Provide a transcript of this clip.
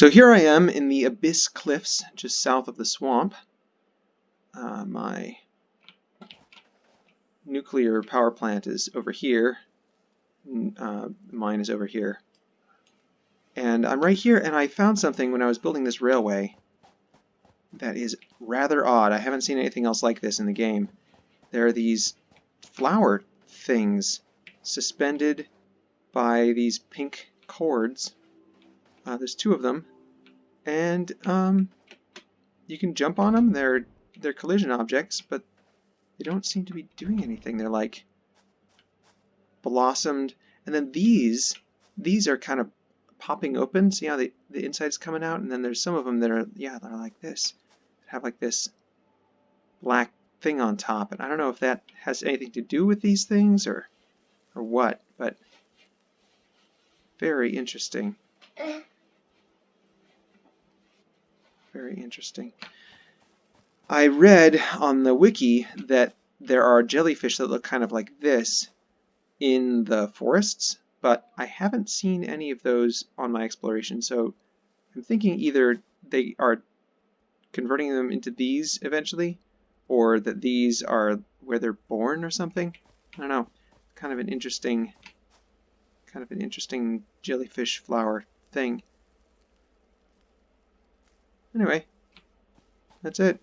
So here I am in the Abyss Cliffs, just south of the swamp. Uh, my nuclear power plant is over here. Uh, mine is over here. And I'm right here, and I found something when I was building this railway that is rather odd. I haven't seen anything else like this in the game. There are these flower things suspended by these pink cords uh, there's two of them, and um, you can jump on them. They're they're collision objects, but they don't seem to be doing anything. They're like blossomed, and then these these are kind of popping open. See how the the inside's coming out, and then there's some of them that are yeah they're like this, have like this black thing on top, and I don't know if that has anything to do with these things or or what, but very interesting. Very interesting. I read on the wiki that there are jellyfish that look kind of like this in the forests, but I haven't seen any of those on my exploration, so I'm thinking either they are converting them into these eventually, or that these are where they're born or something. I don't know. Kind of an interesting, kind of an interesting jellyfish flower thing. Anyway, that's it.